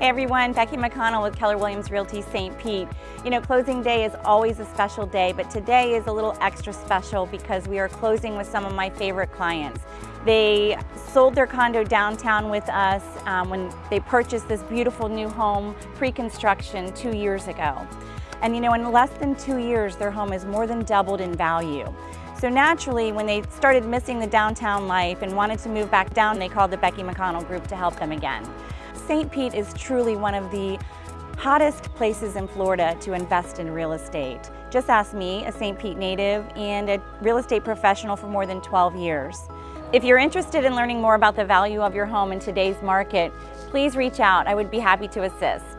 Hey everyone, Becky McConnell with Keller Williams Realty St. Pete. You know, closing day is always a special day, but today is a little extra special because we are closing with some of my favorite clients. They sold their condo downtown with us um, when they purchased this beautiful new home pre-construction two years ago. And you know, in less than two years, their home has more than doubled in value. So naturally, when they started missing the downtown life and wanted to move back down, they called the Becky McConnell Group to help them again. St. Pete is truly one of the hottest places in Florida to invest in real estate. Just ask me, a St. Pete native and a real estate professional for more than 12 years. If you're interested in learning more about the value of your home in today's market, please reach out. I would be happy to assist.